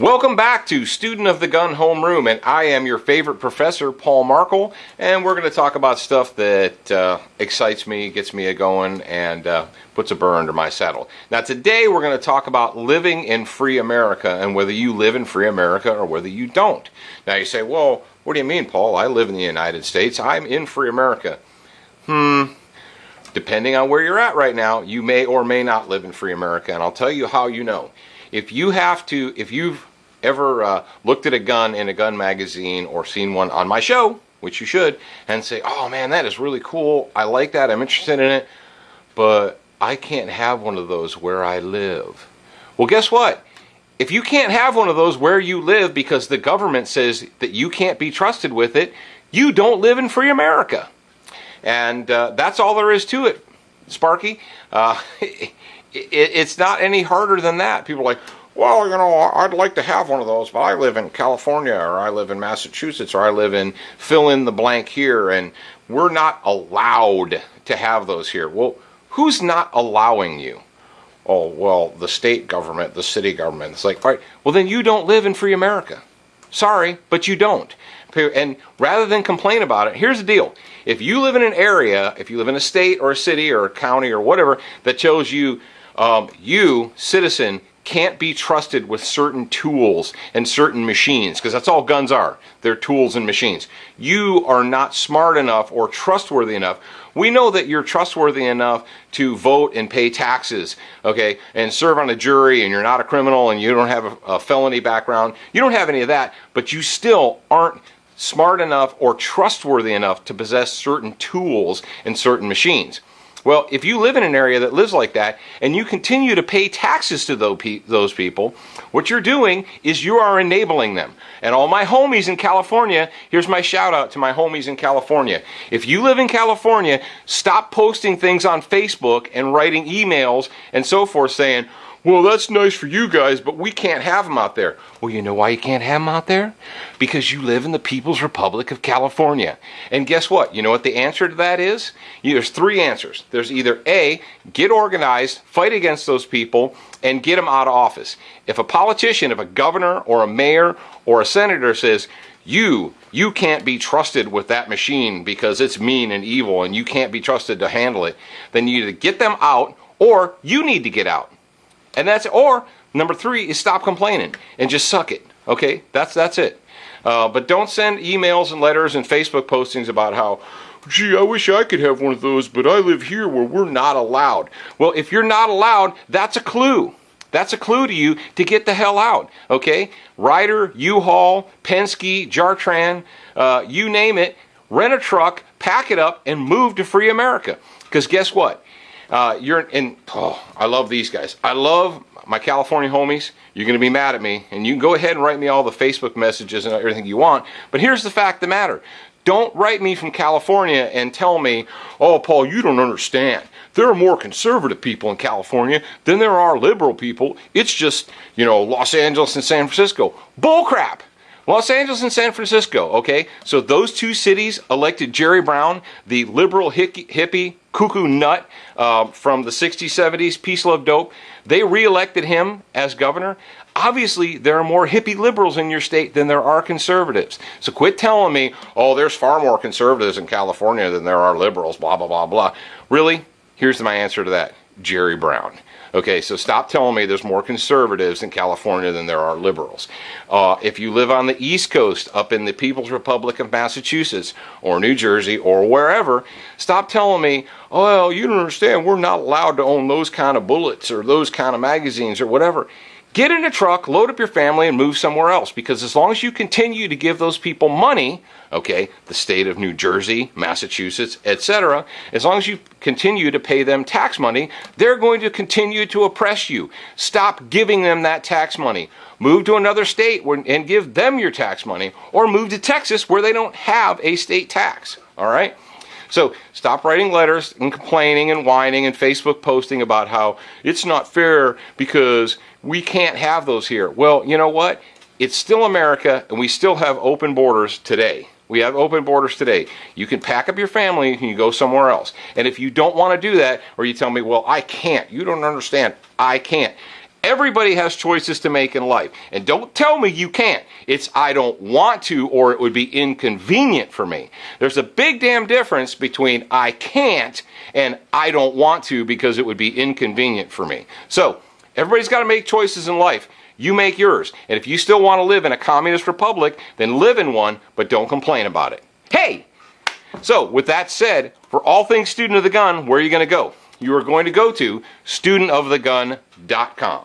Welcome back to Student of the Gun Homeroom, and I am your favorite professor, Paul Markel, and we're going to talk about stuff that uh, excites me, gets me a going, and uh, puts a burr under my saddle. Now, today we're going to talk about living in free America and whether you live in free America or whether you don't. Now, you say, well, what do you mean, Paul? I live in the United States. I'm in free America. Hmm. Depending on where you're at right now, you may or may not live in free America, and I'll tell you how you know. If you have to, if you've ever uh, looked at a gun in a gun magazine or seen one on my show, which you should, and say, oh man, that is really cool. I like that. I'm interested in it. But I can't have one of those where I live. Well, guess what? If you can't have one of those where you live because the government says that you can't be trusted with it, you don't live in free America. And uh, that's all there is to it, Sparky. Uh, it, it's not any harder than that. People are like, well, you know, I'd like to have one of those, but I live in California or I live in Massachusetts or I live in fill in the blank here and we're not allowed to have those here. Well, who's not allowing you? Oh, well, the state government, the city government. It's like, all right, well, then you don't live in free America. Sorry, but you don't. And rather than complain about it, here's the deal. If you live in an area, if you live in a state or a city or a county or whatever that tells you, um, you, citizen, can't be trusted with certain tools and certain machines because that's all guns are. They're tools and machines. You are not smart enough or trustworthy enough. We know that you're trustworthy enough to vote and pay taxes, okay, and serve on a jury and you're not a criminal and you don't have a, a felony background. You don't have any of that, but you still aren't smart enough or trustworthy enough to possess certain tools and certain machines. Well, if you live in an area that lives like that and you continue to pay taxes to those people, what you're doing is you are enabling them. And all my homies in California, here's my shout out to my homies in California. If you live in California, stop posting things on Facebook and writing emails and so forth saying, well, that's nice for you guys, but we can't have them out there. Well, you know why you can't have them out there? Because you live in the People's Republic of California. And guess what? You know what the answer to that is? There's three answers. There's either A, get organized, fight against those people, and get them out of office. If a politician, if a governor or a mayor or a senator says, you you can't be trusted with that machine because it's mean and evil and you can't be trusted to handle it then you either get them out or you need to get out and that's or number three is stop complaining and just suck it. Okay, that's that's it. Uh, but don't send emails and letters and Facebook postings about how, gee, I wish I could have one of those, but I live here where we're not allowed. Well, if you're not allowed, that's a clue. That's a clue to you to get the hell out. Okay, Ryder, U-Haul, Penske, Jartran, uh, you name it. Rent a truck, pack it up, and move to free America. Because guess what? Uh, you're in. Oh, I love these guys. I love my California homies. You're going to be mad at me, and you can go ahead and write me all the Facebook messages and everything you want. But here's the fact of the matter. Don't write me from California and tell me, oh, Paul, you don't understand. There are more conservative people in California than there are liberal people. It's just, you know, Los Angeles and San Francisco. Bullcrap. Los Angeles and San Francisco, okay? So those two cities elected Jerry Brown, the liberal hippie, cuckoo nut uh, from the 60s, 70s, peace, love, dope. They reelected him as governor. Obviously, there are more hippie liberals in your state than there are conservatives. So quit telling me, oh, there's far more conservatives in California than there are liberals, blah, blah, blah, blah. Really? Here's my answer to that Jerry Brown. Okay, so stop telling me there's more conservatives in California than there are liberals. Uh, if you live on the East Coast, up in the People's Republic of Massachusetts or New Jersey or wherever, stop telling me, oh, well, you don't understand, we're not allowed to own those kind of bullets or those kind of magazines or whatever. Get in a truck, load up your family, and move somewhere else. Because as long as you continue to give those people money, okay, the state of New Jersey, Massachusetts, etc., as long as you continue to pay them tax money, they're going to continue to oppress you. Stop giving them that tax money. Move to another state and give them your tax money, or move to Texas where they don't have a state tax. All right? So stop writing letters and complaining and whining and Facebook posting about how it's not fair because we can't have those here. Well, you know what? It's still America and we still have open borders today. We have open borders today. You can pack up your family and you go somewhere else. And if you don't want to do that, or you tell me, well, I can't, you don't understand, I can't. Everybody has choices to make in life. And don't tell me you can't. It's I don't want to or it would be inconvenient for me. There's a big damn difference between I can't and I don't want to because it would be inconvenient for me. So, everybody's got to make choices in life. You make yours. And if you still want to live in a communist republic, then live in one, but don't complain about it. Hey! So, with that said, for all things Student of the Gun, where are you going to go? You are going to go to studentofthegun.com.